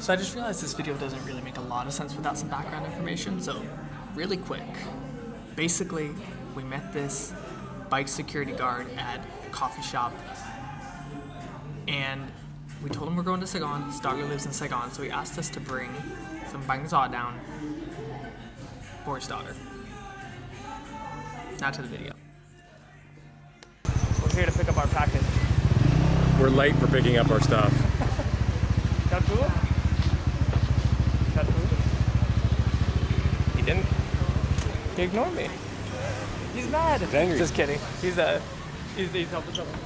So I just realized this video doesn't really make a lot of sense without some background information, so really quick. Basically, we met this bike security guard at a coffee shop and we told him we're going to Saigon. His daughter lives in Saigon, so he asked us to bring some bánh giò down for his daughter. Now to the video. We're here to pick up our package. We're late for picking up our stuff. Got food? Got food? He didn't. He ignored me. He's mad. He's angry. Just kidding. He's uh, he's he's helping someone.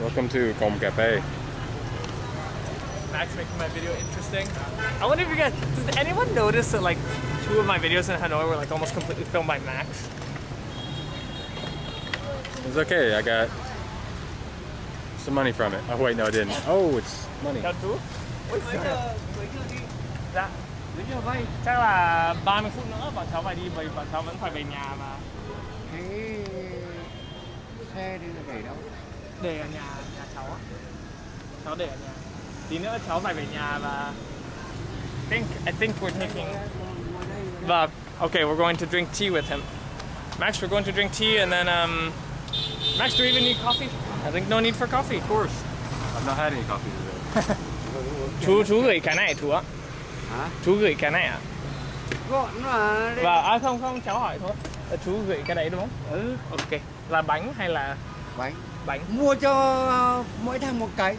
Welcome to Com Cafe. Max making my video interesting. I wonder if you guys, does anyone notice that like two of my videos in Hanoi were like almost completely filmed by Max? It's okay, I got some money from it. Oh wait, no I didn't. Oh, it's money. Got food? Ôi giời. Dạ. Chắc là 30 phút nữa bọn cháu phải đi, bởi bọn cháu vẫn phải về nhà mà. Thế xe đi để đâu? Để ở nhà, nhà cháu á. Cháu để ở nhà. Tí nữa cháu phải về nhà và I think, I think we're taking Vâng. Okay, we're going to drink tea with him. Max, we're going to drink tea and then um Max, do we even need coffee? I think no need for coffee. Of course. I've not had any coffee today. Chú chú gửi cái này chú ạ. Hả? Chú gửi cái này ạ. Gọn mà. Và à không không cháu hỏi thôi. Là chú gửi cái đấy đúng không? Ừ, Ok. Là bánh hay là bánh. bánh? Mua cho mỗi thằng một cái.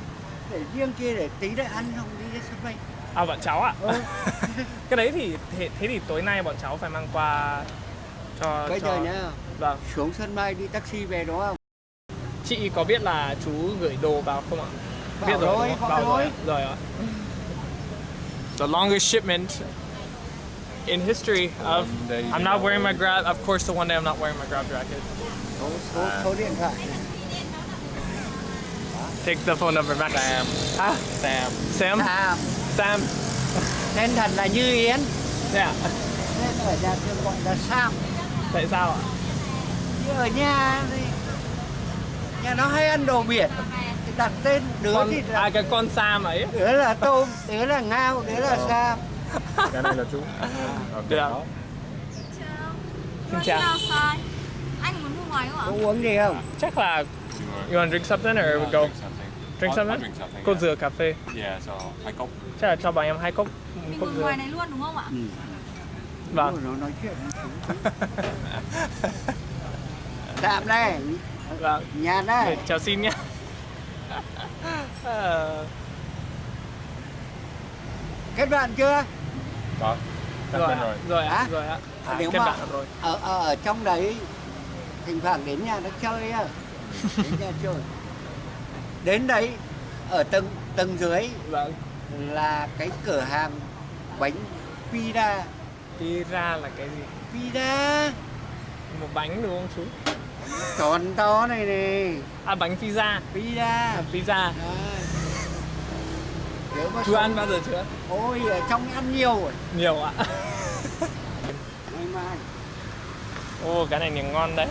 Để riêng kia để tí để ăn không đi sân bay. À bọn cháu ạ. Ừ. cái đấy thì thế, thế thì tối nay bọn cháu phải mang qua cho Bây cho giờ nhá, Vâng. xuống sân bay đi taxi về đúng không? Chị có biết là chú gửi đồ vào không ạ? Bảo biết rồi, nói. rồi. Rồi ạ. The longest shipment in history of I'm not wearing my grab of course the one day I'm not wearing my grab jacket. Take the phone number Max. Sam. Ah, Sam. Sam. Sam, Sam. tên thật là Như Yến. Yeah. Nên ở nhà thường gọi là Sam. Tại sao ạ? Chứ ở nhà thì nhà nó hay ăn đồ biển. Đặt tên đứa Con thì à là, cái con Sam ấy. đứa là tôm, đứa là ngao, đứa là Sam. Cái này là chú. Ok. Dạ. Xin chào. Xin sai. Anh muốn mua ngoài không ạ? Có uống gì không? Chắc là You want- to drink something or we go drink something. drink something? I'll drink something. Cô yeah. rửa cà phê. Yeah, so hai cốc. Chắc là cho bọn em hai cốc Mình cốc dừa. ngoài này luôn đúng không ạ? Vâng. Ôi, nó nói chuyện. Tạm đây, Vâng. nhà đây. Chào xin nhé. Ờ, Kết bạn chưa? Có. Rồi rồi. rồi ạ, Hả? rồi ạ. À, Nếu kết mà bạn rồi. ở, ở ở trong đấy thỉnh thoảng đến nhà nó chơi á. Đến nhà chơi. Đến đấy ở tầng tầng dưới Vâng. là cái cửa hàng bánh pida. Pizza là cái gì? Pida Một bánh đúng không chú? Tròn to này này. À bánh pizza. Pida. À, pizza. Sống- ăn bao giờ chưa? Ôi ở trong ăn nhiều rồi. Nhiều ạ. Mai. Ồ cái này thì ngon đấy.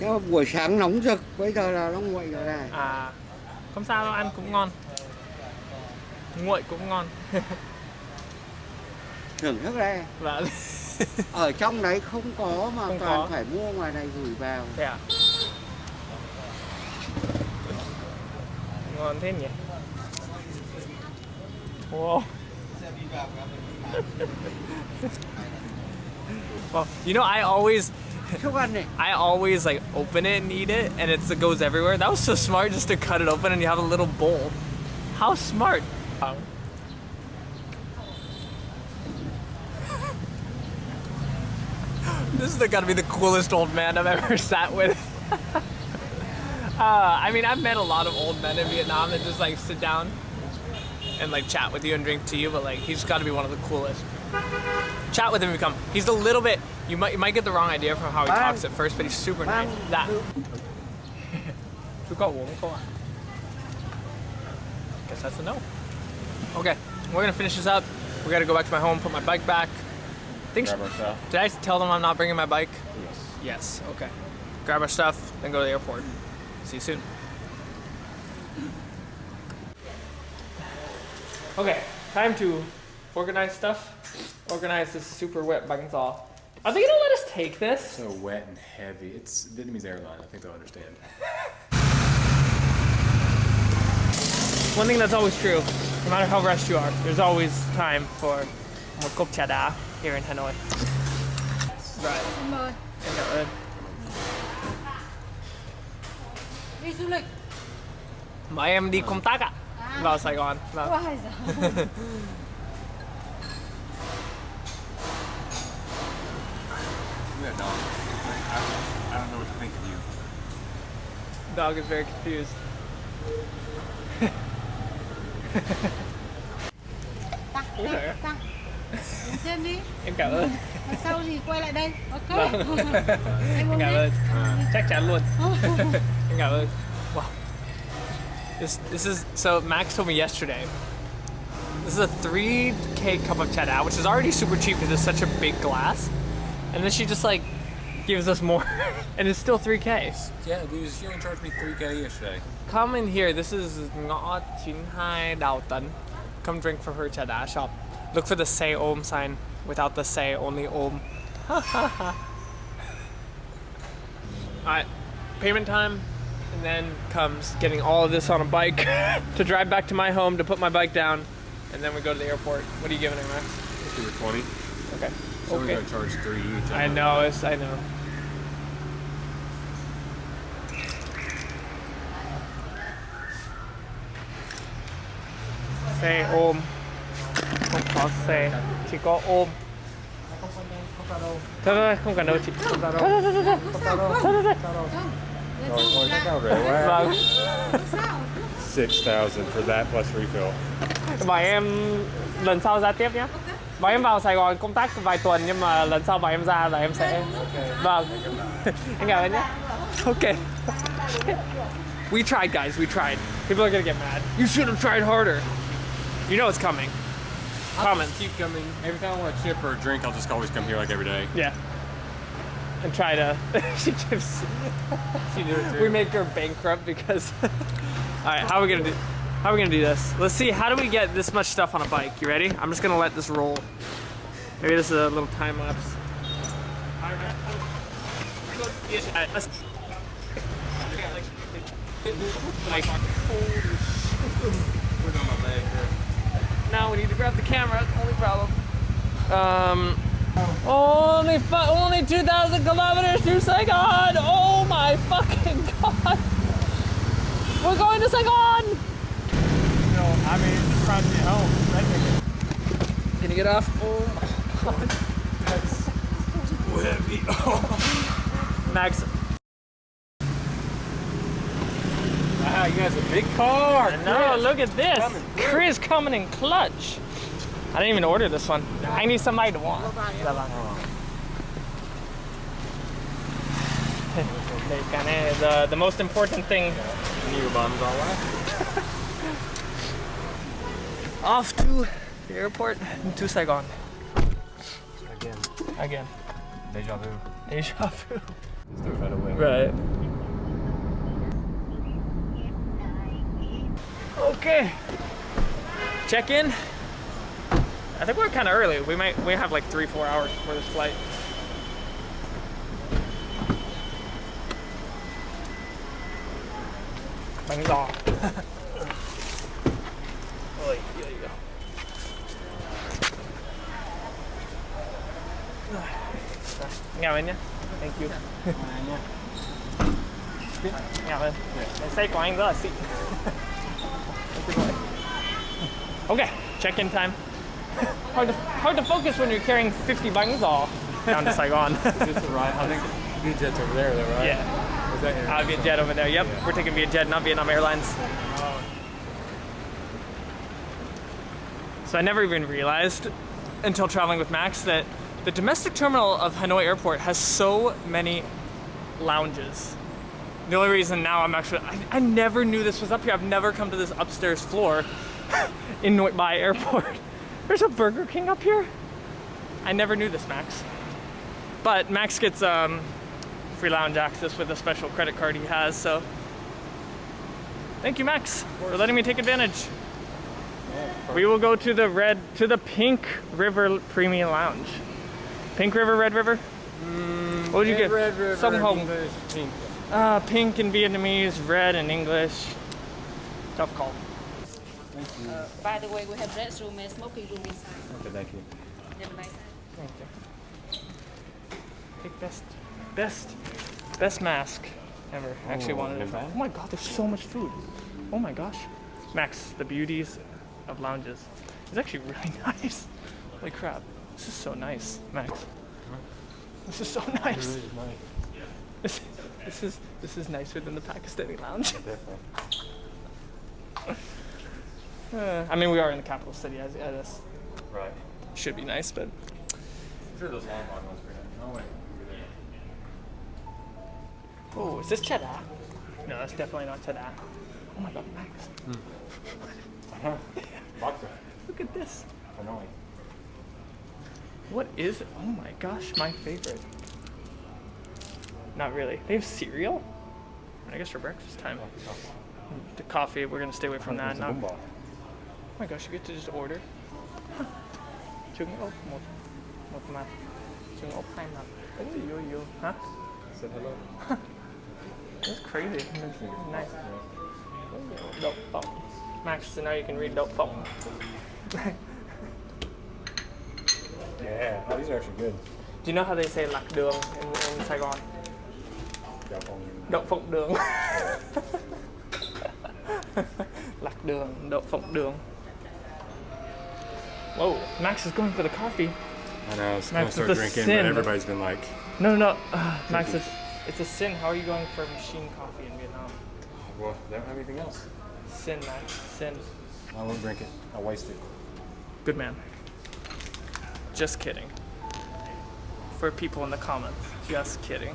Mà buổi sáng nóng rực, bây giờ là nó nguội rồi này. À không sao đâu ăn cũng ngon. Nguội cũng ngon. Thưởng thức đây. Vâng. Ở trong đấy không có mà Không toàn có. phải mua ngoài này gửi vào. Thế à? Ngon thế nhỉ? Wow. well, you know, I always, Thức ăn này. I always like open it and eat it, and it's, it goes everywhere. That was so smart, just to cut it open and you have a little bowl. How smart! Wow. This is gotta be the coolest old man I've ever sat with. uh, I mean, I've met a lot of old men in Vietnam that just like sit down and like chat with you and drink tea, but like he's got to be one of the coolest. Chat with him, if you come. He's a little bit. You might you might get the wrong idea from how he talks at first, but he's super nice. That. Chú có uống không ạ? Guess that's a no. Okay, we're gonna finish this up. We gotta go back to my home, put my bike back. Think Grab our stuff. did I tell them I'm not bringing my bike? Yes. Yes. Okay. Grab our stuff, then go to the airport. See you soon. Okay, time to organize stuff. Organize this super wet bánh giò. Are they gonna let us take this? So wet and heavy. It's Vietnamese airline. I think they'll understand. One thing that's always true, no matter how rushed you are, there's always time for trà đá here in Hanoi. Right. Xin mời. Em cảm ơn. Đi du lịch. Mà em đi công tác ạ. Vào Sài Gòn. Vâng. Ôi giời. Yeah, dog. I, I don't know what to think of you. Dog is very confused. Tặng, Ủa? tặng. Đến trên đi. Em cảm ơn. Lần sau thì quay lại đây. Ok. Vâng. em Em cảm đi. ơn. Chắc chắn luôn. Em cảm ơn. Wow. This this is so Max told me yesterday. This is a 3k cup of trà đá, which is already super cheap because it's such a big glass. And then she just like gives us more and it's still 3k. Yeah, dude, she only charged me 3K yesterday. Come in here. This is Ngõ Chín Hai Đào Tấn. Come drink for her trà đá shop. Look for the xe ôm sign without the say, only om. Alright, payment time, and then comes getting all of this on a bike to drive back to my home to put my bike down, and then we go to the airport. What are you giving it, Max? Let's do 20. Okay. So we're Okay. gonna charge three each. I know, it's, I know. Xe ôm Không có xe Chỉ có ôm Thôi thôi không cần đâu chị Thôi thôi thôi thôi thôi thôi Lần sau gặp. Vâng 6,000 for that plus refill. Bảo em lần sau ra tiếp nhé Bảo em vào Sài Gòn công tác vài tuần nhưng mà lần sau bảo em ra là em sẽ Vâng. Em cảm ơn nhé. Ok. We tried guys, we tried. People are gonna get mad. You should have tried harder. You know it's coming Comments Keep coming. Every time I want a chip or a drink, I'll just always come here like every day. Yeah And try to She gives She did it We make her bankrupt because Alright, how are we gonna do how are we gonna do this? Let's see, how do we get this much stuff on a bike? You ready? I'm just gonna let this roll. Maybe this is a little time lapse. Like, now we need to grab the camera, only problem. Um, only fu- only 2,000 kilometers to Saigon! Oh my fucking god! We're going to Saigon! No, I mean, it's trying to get home. That. Can you get off? Oh my god. That's so heavy. Max, you guys a big car. no, look at this. Chris coming in clutch. I didn't even order this one. I need somebody to want. the, the most important thing New bums all right. off to the airport to Saigon. Again, Again. deja vu. Deja vu. To win. Right. Okay. Check in. I think we're kind of early. We might we have like three four hours before this flight. Bánh giò. Ôi, ôi, ôi. Ngào anh nhé. Thank you. Ơn. Cái xe của anh rất là xịn. Thank you. Okay, check-in time. hard to hard to focus when you're carrying 50 bangs all down to Saigon. Just a ride. I think VJet's over there, though, right? yeah, Was that your- uh, Vietjet over there. Yep, we're taking Vietjet, not Vietnam Airlines. So I never even realized until traveling with Max that the domestic terminal of Hanoi Airport has so many lounges. The only reason now I'm actually, I, I never knew this was up here. I've never come to this upstairs floor in Noi Bai Airport. There's a Burger King up here? I never knew this, Max. But Max gets um, free lounge access with a special credit card he has, so Thank you, Max, for letting me take advantage. We will go to the red, to the Pink River Premium Lounge. Pink River, Red River? what would you get? Red River. Hong. English, pink. Uh, pink in Vietnamese, red in English. Tough call. Uh, by the way, we have red room and smoking room inside. Okay, thank you. Have a nice time. Thank you. Pick best, best, best mask ever. I actually Oh, wanted it. in? Oh my god, there's so much food. Oh my gosh. Max, the beauties of lounges. It's actually really nice. Holy crap. This is so nice, Max. This is so nice. This, this is this is nicer than the Pakistani lounge. Uh, I mean, we are in the capital city, as, as Right. should be nice, but I'm sure those long long ones were in. Oh wait. Oh, is this trà đá? No, that's definitely not trà đá. Oh my god, Max. Vodka. Look at this. Hanoi. What is it? Oh my gosh, my favorite. Not really. They have cereal? I guess for breakfast time. The coffee, we're gonna stay away from that. Not, oh my gosh, you get to just order. Trứng ốp một một mặt. Trứng ốp hai mặt. Ôi, yo, yo. Huh? Said hello. That's crazy. Nice. Đậu phộng. Max, so now you can read đậu phộng. Yeah. Oh, these are actually good. Do you know how they say lạc đường in, in Saigon? Got one you- Đậu phộng đường. lạc đường, đậu phộng đường. Whoa, Max is going for the coffee. I know. I was Max, gonna start drinking, sin. but everybody's been like, No, no, no. Uh, Max, it's, it's a sin. How are you going for machine coffee in Vietnam? well, they don't have anything else. Sin, Max. Sin. I won't drink it. I'll waste it. Good man. Just kidding. For people in the comments, just kidding.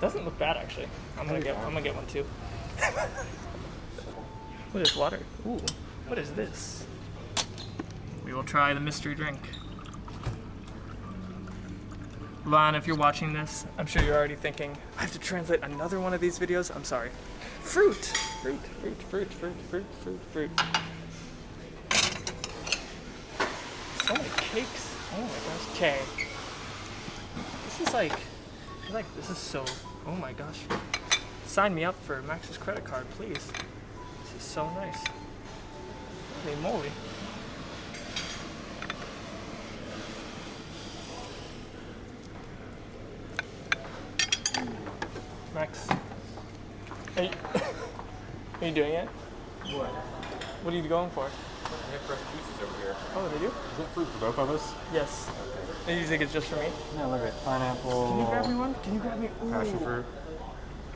Doesn't look bad actually. I'm gonna get. I'm gonna get one too. what is water? Ooh, what is this? We will try the mystery drink. Lon, if you're watching this, I'm sure you're already thinking, I have to translate another one of these videos. I'm sorry. Fruit, fruit, fruit, fruit, fruit, fruit, fruit, fruit. So many cakes. Oh my gosh. Okay. This is like, like this is so. Oh my gosh. Sign me up for Max's credit card, please. This is so nice. Holy moly. Max. Are you, are you doing it? What? What are you going for? They have fresh juices over here. Oh, they do? Is that fruit for both of us? Yes. And you think it's just for me? No, look at it. pineapple. Can you grab me one? Can you grab me? Ooh, Passion fruit.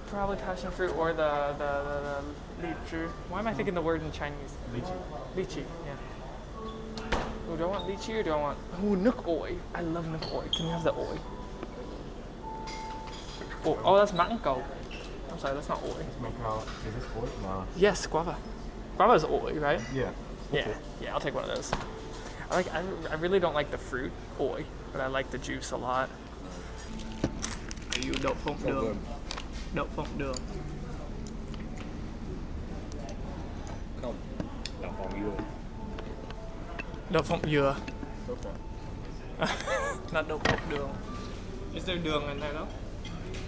Probably passion fruit or the the, the, the lychee. Why am I thinking the word in Chinese? Lychee. Lychee, yeah. Ooh, do I want lychee or do I want? Ooh, nước ổi. I love nước ổi. Can you have the oi? Oh, oh, that's mango. I'm sorry, that's not oi. Is this for No. Yes, guava. Guava is oi, right? Yeah. Yeah, yeah, I'll take one of those. I like. I, I really don't like the fruit oi, but I like the juice a lot. You đậu phộng đường. Đậu phộng đường. Không. Đậu phộng dừa. Đậu phộng dừa. Okay. Not đậu phộng đường. Is there đường in there though?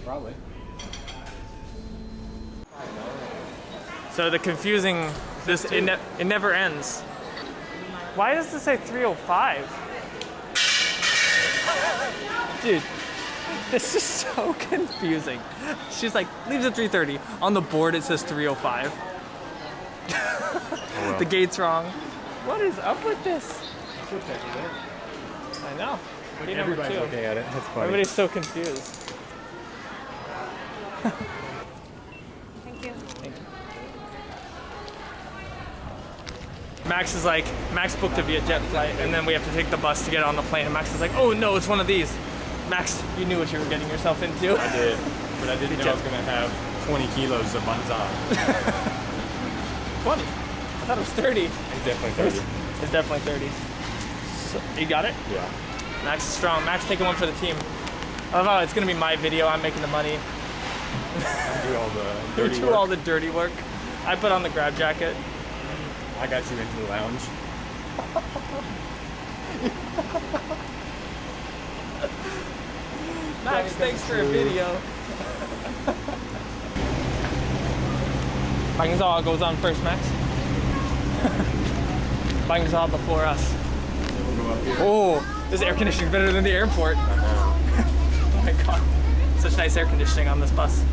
Probably. So the confusing, this it, ne- it never ends. Why does it say 305? Dude, this is so confusing. She's like, leaves at 3:30. On the board it says 305. the gate's wrong. What is up with this? I know. Everybody's looking at it. That's funny. Everybody's so confused. Thank you. Max is like, Max booked a Vietjet flight, and then we have to take the bus to get on the plane. And Max is like, oh no, it's one of these. Max, you knew what you were getting yourself into. I did, but I didn't know I was gonna have 20 kilos of bánh giò. 20. I thought it was 30. It's definitely 30. It's definitely 30. So, you got it? Yeah. Max is strong. Max taking one for the team. I love how it's gonna be my video. I'm making the money. Do all the You dirty do work. all the dirty work. I put on the grab jacket. I got you into the lounge. Max, thanks for a video. bánh giò goes on first, Max. bánh giò before us. We'll go up here. Oh, this air conditioning better than the airport. Oh my god. Such nice air conditioning on this bus.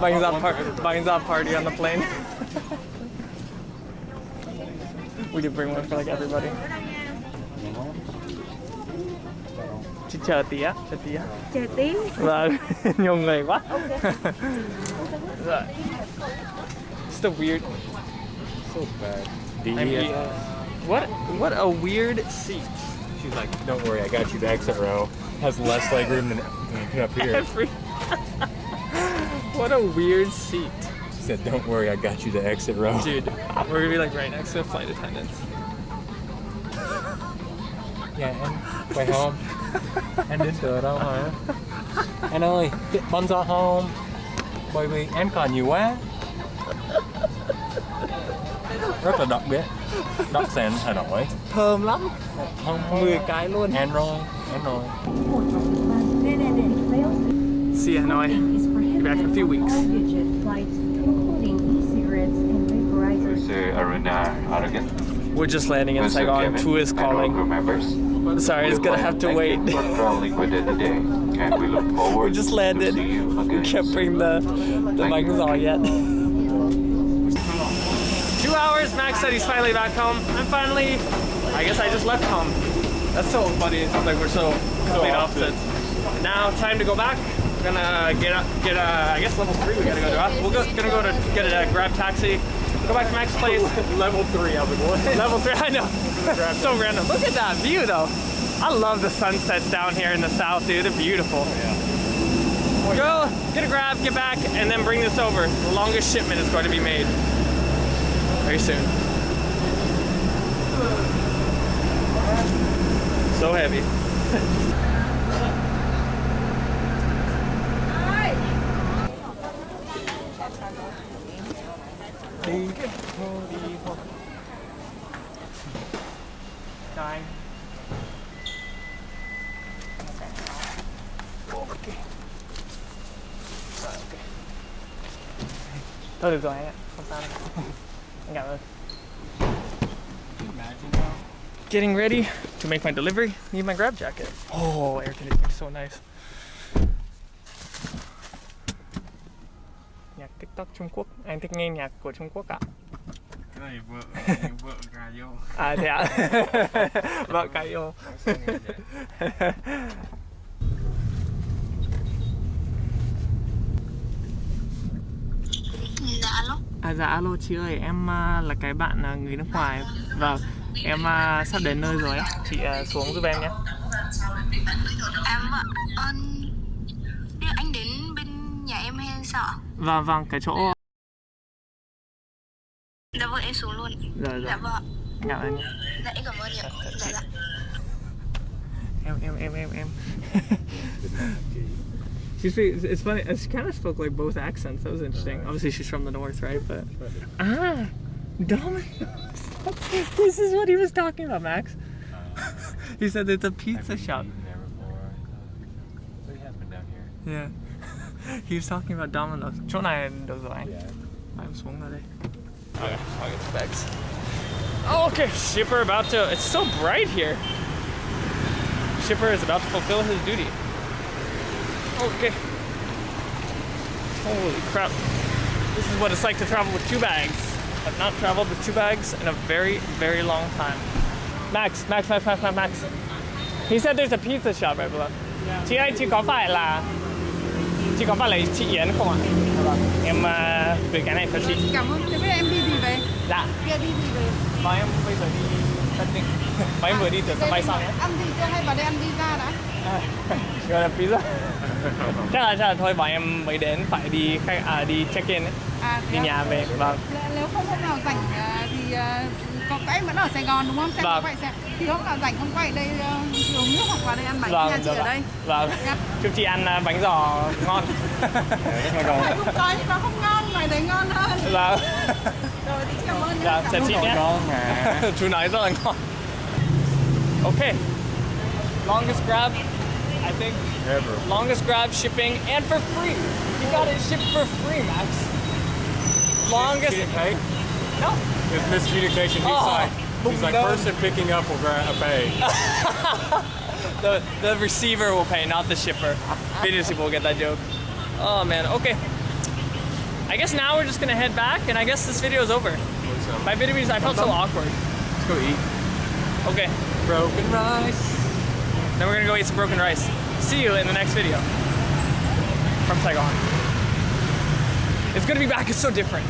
Bang's on, par- Bang's on party on the plane. we could bring one for like everybody. Chị chờ tí á, chờ tí á. Chờ tí Vâng, nhiều người quá. Dạ. It's the weird. So bad. D I mean, what what a weird seat. She's like, don't worry, I got you. The exit row has less leg room than, than up here. Every. What a weird seat, She said, don't worry, I got you. The exit row. dude. We're gonna be like right next to flight attendants. Dạ em quay home Em đến từ đâu hả? Anh ơi, bánh giò home Bởi vì em còn nhiều quá Rất là đặc biệt Đặc sản Hà Nội Thơm lắm. Không 10 cái luôn. Ăn rồi, ăn rồi Nè nè nè See you, Hanoi. Is back in a few weeks. all digit flights, including e-cigarettes and vaporizers. Sir Aruna Aragat. We're just landing in Mr. Saigon. Kevin, Two is calling. members. Sorry, it's gonna have to wait. thank you for traveling within the day, and we look just landed. to see you We can't bring the the Thank you. mics all yet. Two hours. Max said he's finally back home. I'm finally. I guess I just left home. That's so funny. It sounds like we're so complete opposite. opposites. Now time to go back. We're gonna get up, get a. I guess level three. We gotta go to. We're go, gonna go to get a grab taxi. Go back to Max's place. Level 3, I was like, what? Level three. I know. so random. Look at that view though. I love the sunsets down here in the south, dude. They're beautiful. Oh, yeah. Go get a grab, get back, and then bring this over. The longest shipment is going to be made very soon. So heavy. Nine. Okay. Rồi, ok. Getting ready to make my delivery. Need my grab jacket. Oh, air conditioning so nice. TikTok Trung Quốc. Anh thích nghe nhạc của Trung Quốc ạ? cái này vợ vợ gà vô À thế ạ? Vợ cái yêu. Dạ alo. À dạ alo chị ơi, em à, là cái bạn à, người nước ngoài Vâng, em à, sắp đến nơi rồi á Chị xuống giúp em nhé ờ, đưa anh đến bên nhà em hay sao ạ? Vâng vâng, cái chỗ Dạ vâng, em xuống luôn. Dạ Dạ dạ, vâng. cảm ơn Dạ em cảm ơn ạ. Dạ dạ. Em em em em em She it's funny, she kind of spoke like both accents, that was interesting Obviously she's from the north, right? But Ah, Domino's This is what he was talking about, Max He said it's a pizza shop there before. But he has been down here. Yeah. He was talking about Domino's. Chỗ này được rồi anh. Yeah. Em xuống ở đây. Okay, I'll get the bags. Oh, okay, shipper about to. It's so bright here. Shipper is about to fulfill his duty. Okay. Holy crap. This is what it's like to travel with two bags. I've not traveled with two bags in a very, very long time. Max, Max, Max, Max, Max, Max. He said there's a pizza shop right below. Chị ơi, chị có phải là chị chị Yến không ạ? Em uh, gửi cái này cho chị. Cảm ơn. Thế bây giờ em đi gì về? Dạ. Kia đi gì về? Và em bây giờ đi Tân Ninh Và em vừa đi từ sân bay xong nhé Ăn gì chưa hay vào đây ăn pizza đã? Gọi là pizza chắc là chắc là thôi bọn em mới đến phải đi khách à đi check in ấy. À, đi nhà à? về vâng Nếu không hôm nào rảnh à, thì có các em vẫn ở Sài Gòn đúng không? Xem Vâng. quay xem. Thì hôm nào rảnh không quay ở đây à, uống nước hoặc vào đây ăn bánh vâng nhà chị được ở đây. vâng Dạ. chúc chị ăn à, bánh giò ngon Phải không có nhưng mà không ngon, ngoài đấy ngon hơn. vâng Rồi thì cảm ơn nhé. dạ chào chị nhé ngon mà chú nói rất là ngon okay longest grab I think ever longest grab shipping and for free you got it shipped for free Max longest She didn't pay? no It's miscommunication. He's Oh, like, he's like, no. person picking up will gra- pay. the the receiver will pay, not the shipper. Videos people will get that joke. Oh man, okay. I guess now we're just gonna head back, and I guess this video is over. My videos, I felt so awkward. Let's go eat. Okay, Broken rice. then we're gonna go eat some broken rice. See you in the next video from Saigon. It's gonna be back. It's so different.